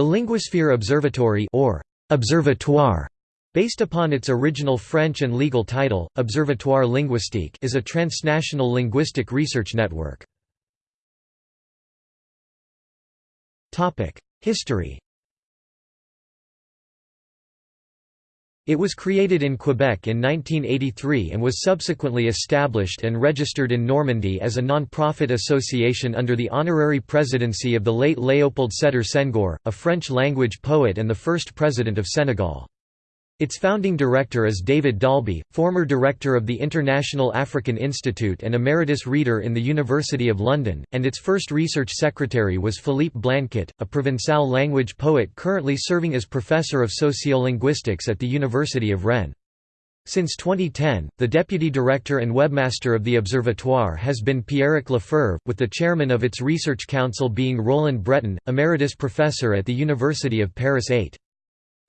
The Linguasphere Observatory or Observatoire Based upon its original French and legal title, Observatoire Linguistique is a transnational linguistic research network. History It was created in Quebec in 1983 and was subsequently established and registered in Normandy as a non-profit association under the honorary presidency of the late Léopold Sédar Senghor, a French-language poet and the first president of Senegal. Its founding director is David Dalby, former director of the International African Institute and emeritus reader in the University of London, and its first research secretary was Philippe Blanchet, a Provençal language poet currently serving as professor of sociolinguistics at the University of Rennes. Since 2010, the deputy director and webmaster of the Observatoire has been Pierrick Le Feuvre, with the chairman of its research council being Roland Breton, emeritus professor at the University of Paris 8.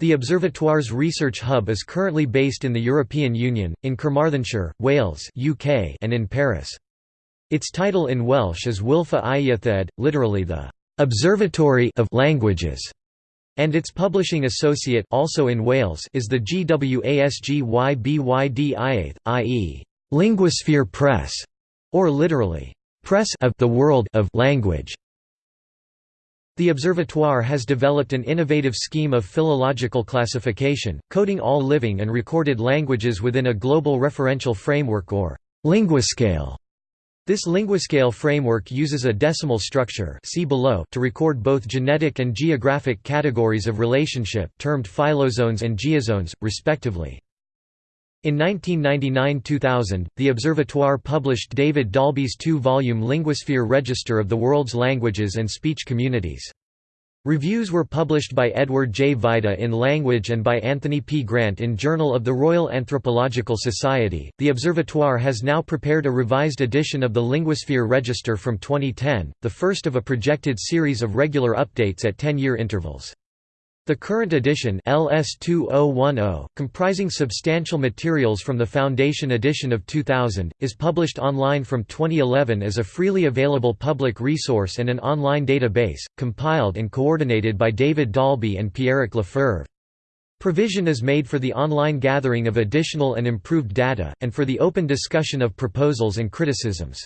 The Observatoire's research hub is currently based in the European Union, in Carmarthenshire, Wales UK, and in Paris. Its title in Welsh is Wylfa Ieuenctid, literally the «Observatory of Languages», and its publishing associate also in Wales is the Gwasg y Byd Iaith, i.e. Linguasphere Press, or literally, Press of the World of Language. The Observatoire has developed an innovative scheme of philological classification, coding all living and recorded languages within a global referential framework or linguascale. This linguascale framework uses a decimal structure see below to record both genetic and geographic categories of relationship termed phylozones and geozones, respectively. In 1999–2000, the Observatoire published David Dalby's two-volume Linguasphere Register of the World's Languages and Speech Communities. Reviews were published by Edward J. Vajda in Language and by Anthony P. Grant in Journal of the Royal Anthropological Society. The Observatoire has now prepared a revised edition of the Linguasphere Register from 2010, the first of a projected series of regular updates at 10 year intervals. The current edition LS2010, comprising substantial materials from the Foundation edition of 2000, is published online from 2011 as a freely available public resource and an online database, compiled and coordinated by David Dalby and Pierrick Le Feuvre. Provision is made for the online gathering of additional and improved data, and for the open discussion of proposals and criticisms.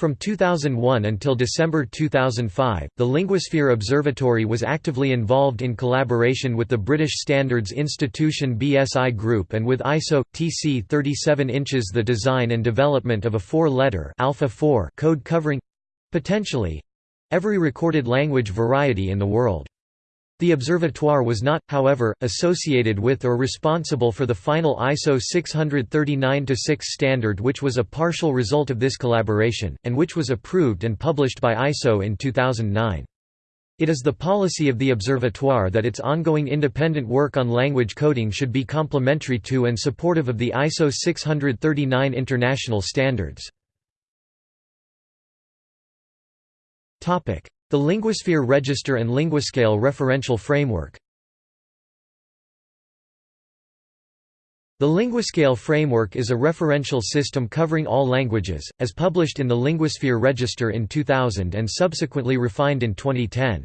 From 2001 until December 2005, the Linguasphere Observatory was actively involved in collaboration with the British Standards Institution BSI Group and with ISO TC 37 inches the design and development of a four-letter Alpha 4 code covering potentially every recorded language variety in the world. The observatoire was not, however, associated with or responsible for the final ISO 639-6 standard which was a partial result of this collaboration, and which was approved and published by ISO in 2009. It is the policy of the Observatoire that its ongoing independent work on language coding should be complementary to and supportive of the ISO 639 international standards. The Linguasphere Register and Linguascale referential framework The Linguascale framework is a referential system covering all languages, as published in the Linguasphere Register in 2000 and subsequently refined in 2010.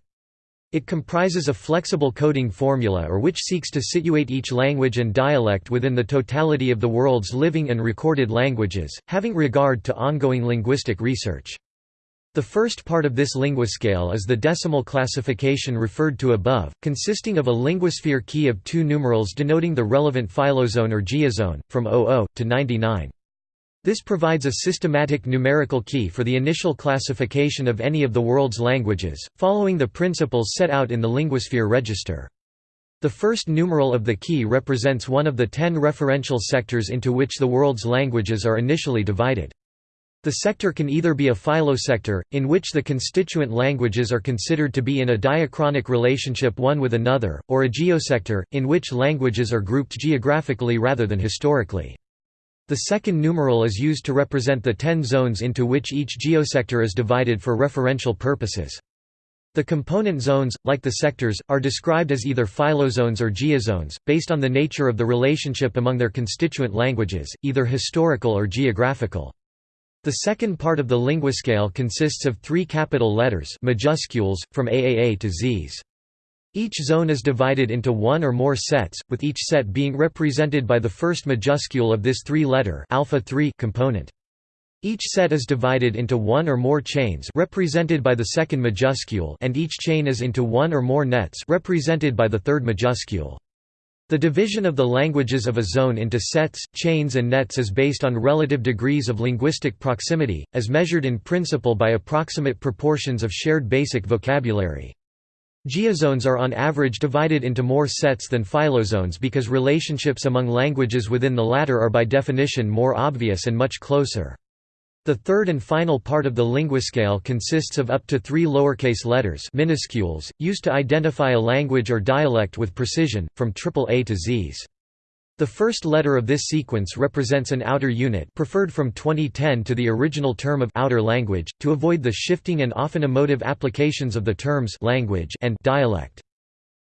It comprises a flexible coding formula or which seeks to situate each language and dialect within the totality of the world's living and recorded languages, having regard to ongoing linguistic research. The first part of this linguascale is the decimal classification referred to above, consisting of a linguasphere key of two numerals denoting the relevant phylozone or geozone, from 00 to 99. This provides a systematic numerical key for the initial classification of any of the world's languages, following the principles set out in the Linguasphere Register. The first numeral of the key represents one of the ten referential sectors into which the world's languages are initially divided. The sector can either be a phylosector, in which the constituent languages are considered to be in a diachronic relationship one with another, or a geosector, in which languages are grouped geographically rather than historically. The second numeral is used to represent the ten zones into which each geosector is divided for referential purposes. The component zones, like the sectors, are described as either phylozones or geozones, based on the nature of the relationship among their constituent languages, either historical or geographical. The second part of the linguascale consists of three capital letters majuscules, from AAA to Zs. Each zone is divided into one or more sets, with each set being represented by the first majuscule of this three-letter alpha 3 component. Each set is divided into one or more chains represented by the second majuscule and each chain is into one or more nets represented by the third majuscule. The division of the languages of a zone into sets, chains and nets is based on relative degrees of linguistic proximity, as measured in principle by approximate proportions of shared basic vocabulary. Geozones are on average divided into more sets than phylozones because relationships among languages within the latter are by definition more obvious and much closer. The third and final part of the linguascale consists of up to three lowercase letters minuscules, used to identify a language or dialect with precision, from triple A to Zs. The first letter of this sequence represents an outer unit preferred from 2010 to the original term of outer language, to avoid the shifting and often emotive applications of the terms language and dialect.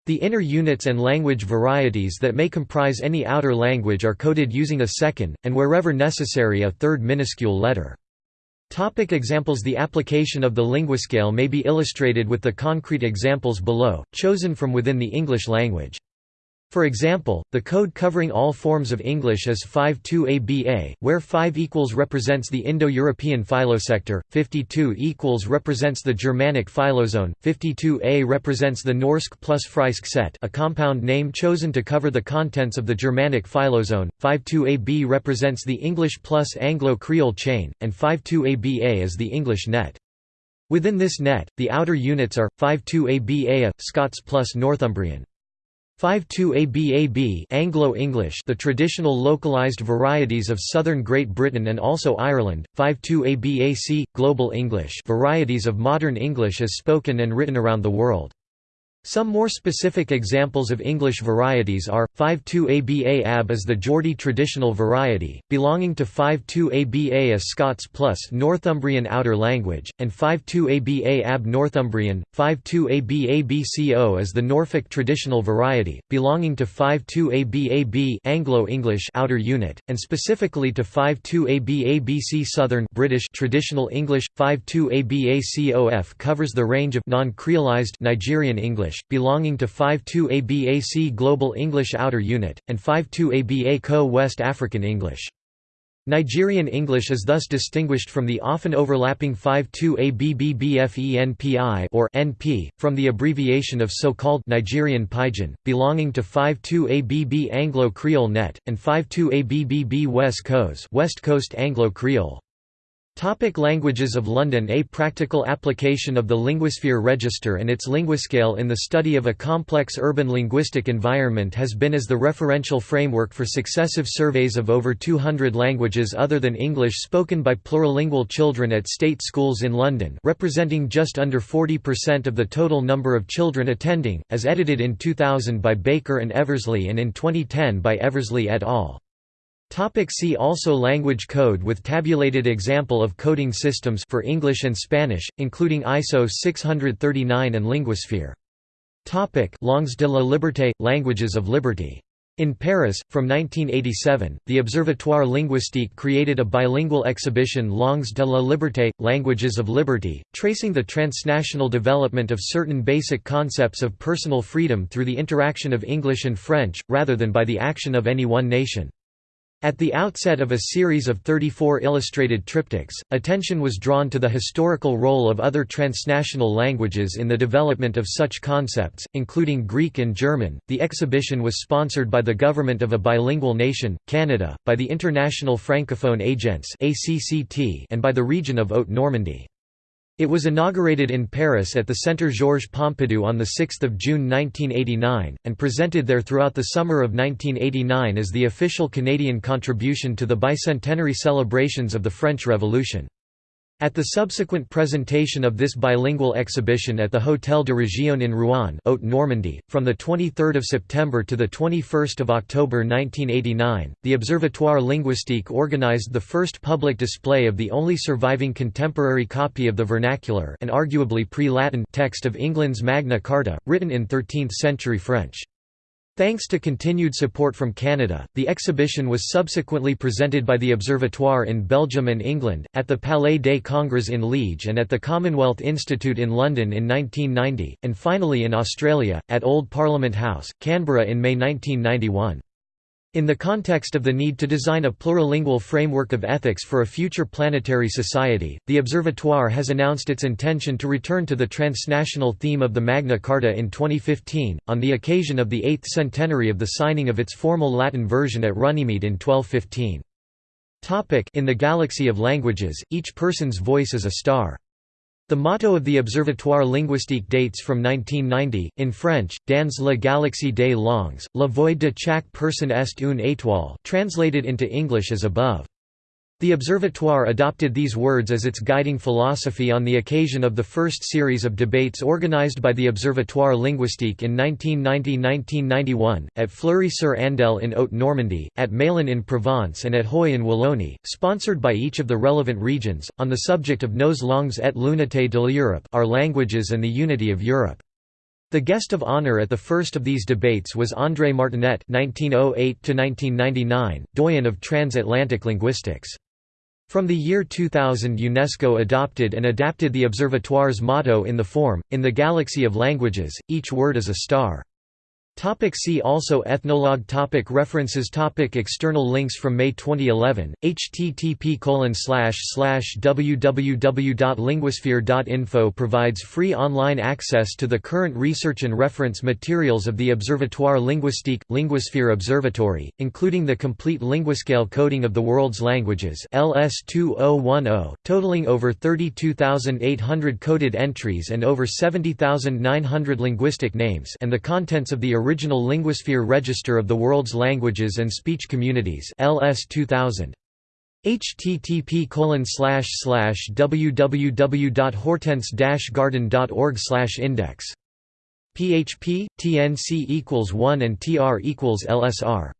The inner units and language varieties that may comprise any outer language are coded using a second, and wherever necessary a third minuscule letter. Topic examples The application of the linguascale may be illustrated with the concrete examples below, chosen from within the English language. For example, the code covering all forms of English is 52ABA, where 5 equals represents the Indo-European phylosector, 52 equals represents the Germanic phylozone, 52A represents the Norsk plus Freysk set a compound name chosen to cover the contents of the Germanic phylozone, 52AB represents the English plus Anglo-Creole chain, and 52ABA is the English net. Within this net, the outer units are, 52ABA, Scots plus Northumbrian. 52ABAB Anglo-English the traditional localized varieties of southern Great Britain and also Ireland, 52ABAC, Global English varieties of modern English as spoken and written around the world. Some more specific examples of English varieties are, 52ABA AB is the Geordie traditional variety, belonging to 52ABA a Scots plus Northumbrian outer language, and 52ABA AB Northumbrian, 52ABA is the Norfolk traditional variety, belonging to 52ABAB Anglo-English outer unit, and specifically to 52ABABC Southern British traditional English. 52ABACOF covers the range of non-creolized Nigerian English English, belonging to 52ABAC Global English Outer Unit, and 52ABA Co West African English. Nigerian English is thus distinguished from the often overlapping 52ABBBFENPI or NP, from the abbreviation of so-called Nigerian Pidgin, belonging to 52ABB Anglo-Creole Net, and 52ABBB West Coast West Coast Anglo-Creole. Topic languages of London A practical application of the Linguasphere Register and its linguascale in the study of a complex urban linguistic environment has been as the referential framework for successive surveys of over 200 languages other than English spoken by plurilingual children at state schools in London representing just under 40% of the total number of children attending, as edited in 2000 by Baker and Eversley and in 2010 by Eversley et al. Topic see also Language code with tabulated example of coding systems for English and Spanish, including ISO 639 and Linguasphere. Topic Langues de la Liberté – Languages of Liberty. In Paris, from 1987, the Observatoire Linguistique created a bilingual exhibition Langues de la Liberté – Languages of Liberty, tracing the transnational development of certain basic concepts of personal freedom through the interaction of English and French, rather than by the action of any one nation. At the outset of a series of 34 illustrated triptychs, attention was drawn to the historical role of other transnational languages in the development of such concepts, including Greek and German. The exhibition was sponsored by the government of a bilingual nation, Canada, by the International Francophone Agence and by the region of Haute-Normandy. It was inaugurated in Paris at the Centre Georges Pompidou on 6 June 1989, and presented there throughout the summer of 1989 as the official Canadian contribution to the bicentenary celebrations of the French Revolution. At the subsequent presentation of this bilingual exhibition at the Hôtel de Région in Rouen Haute-Normandy, from 23 September to 21 October 1989, the Observatoire Linguistique organized the first public display of the only surviving contemporary copy of the vernacular and arguably pre-Latin text of England's Magna Carta, written in 13th-century French. Thanks to continued support from Canada, the exhibition was subsequently presented by the Observatoire in Belgium and England, at the Palais des Congrès in Liège and at the Commonwealth Institute in London in 1990, and finally in Australia, at Old Parliament House, Canberra in May 1991. In the context of the need to design a plurilingual framework of ethics for a future planetary society, the Observatoire has announced its intention to return to the transnational theme of the Magna Carta in 2015, on the occasion of the eighth centenary of the signing of its formal Latin version at Runnymede in 1215. In the galaxy of languages, each person's voice is a star. The motto of the Observatoire linguistique dates from 1990, in French, Dans la galaxie des langues, la voix de chaque personne est une étoile translated into English as above. The Observatoire adopted these words as its guiding philosophy on the occasion of the first series of debates organized by the Observatoire Linguistique in 1990–1991, at Fleury-sur-Andelle in Haute-Normandy, at Malines in Provence and at Huy in Wallonie, sponsored by each of the relevant regions, on the subject of nos langues et l'unité de l'Europe our languages and the unity of Europe. The guest of honor at the first of these debates was André Martinet (1908–1999), doyen of transatlantic linguistics. From the year 2000 UNESCO adopted and adapted the Observatoire's motto in the form, in the galaxy of languages, each word is a star. Topic see also Ethnologue topic References topic External links from May 2011, http www.linguasphere.info provides free online access to the current research and reference materials of the Observatoire Linguistique, Linguasphere Observatory, including the complete linguascale coding of the world's languages LS 2010, totaling over 32,800 coded entries and over 70,900 linguistic names and the contents of the original Linguasphere Register of the World's Languages and Speech Communities LS 2000 http www.hortense-garden.org index. Php tnc equals 1 and tr equals lsr